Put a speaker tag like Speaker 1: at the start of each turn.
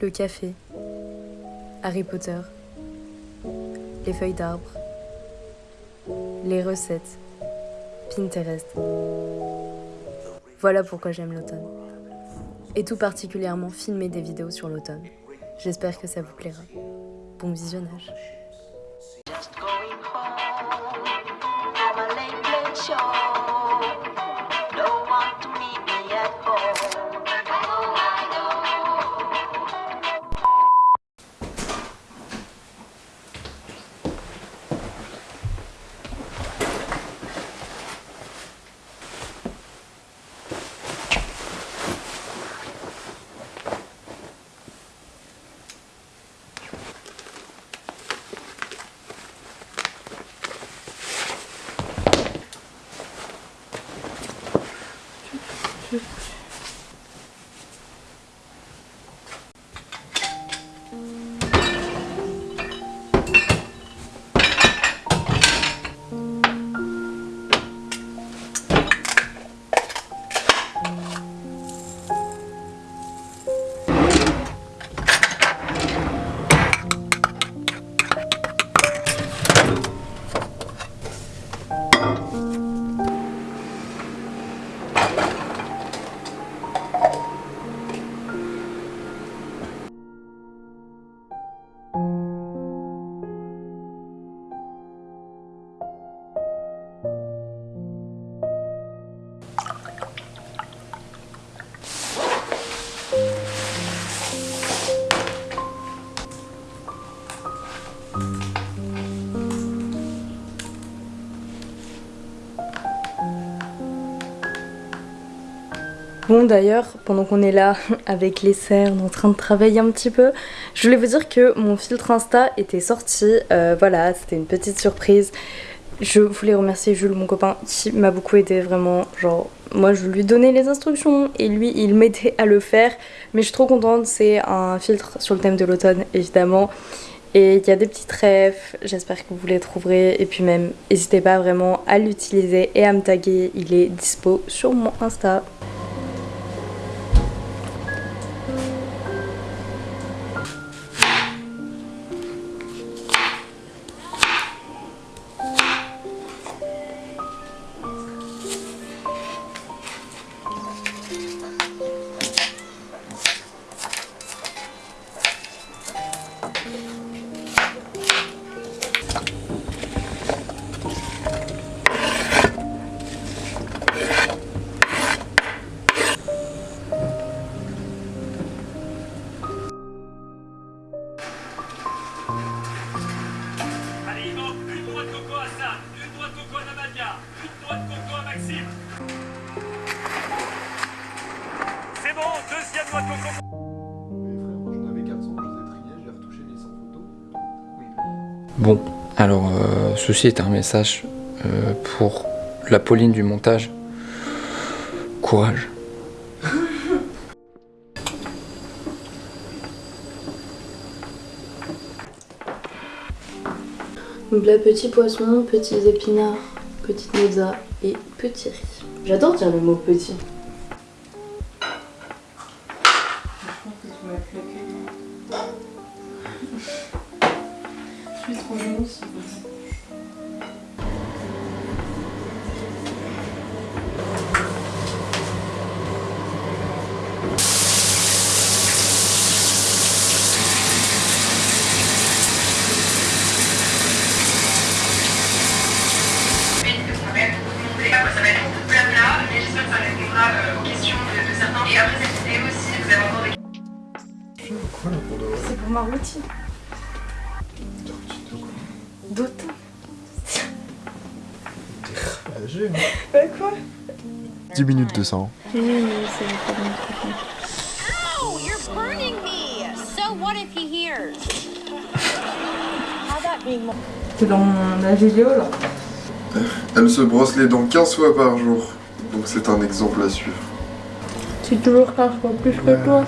Speaker 1: le café, Harry Potter, les feuilles d'arbre, les recettes, Pinterest. Voilà pourquoi j'aime l'automne. Et tout particulièrement filmer des vidéos sur l'automne. J'espère que ça vous plaira. Bon visionnage. Bon d'ailleurs, pendant qu'on est là avec les cernes en train de travailler un petit peu, je voulais vous dire que mon filtre Insta était sorti. Euh, voilà, c'était une petite surprise. Je voulais remercier Jules, mon copain, qui m'a beaucoup aidé vraiment. Genre, moi je lui donnais les instructions et lui il m'aidait à le faire. Mais je suis trop contente, c'est un filtre sur le thème de l'automne évidemment. Et il y a des petits rêves, j'espère que vous les trouverez. Et puis même, n'hésitez pas vraiment à l'utiliser et à me taguer. Il est dispo sur mon Insta.
Speaker 2: Bon, deuxième noix de coco.
Speaker 3: Mais frère, moi j'en avais 400, je les ai triés, j'ai retouché les 100 photos. Oui.
Speaker 4: Bon, alors euh, ceci est un message euh, pour la Pauline du montage. Courage.
Speaker 1: Donc là, petit poisson, petits épinards, petite mozza et petit riz. J'adore dire le mot petit.
Speaker 3: Pour de vrai
Speaker 1: C'est pour ma routine. D'automne.
Speaker 3: Âgé, hein
Speaker 1: Bah quoi?
Speaker 3: 10 minutes de ça. hein.
Speaker 1: Oui, oui, c'est pas bon.
Speaker 5: Oh, you're burning me! So what if he hears? How that being more
Speaker 1: T'es dans la vidéo là
Speaker 3: Elle se brosse les dents 15 fois par jour. Donc c'est un exemple à suivre.
Speaker 1: C'est toujours 15 fois plus que toi.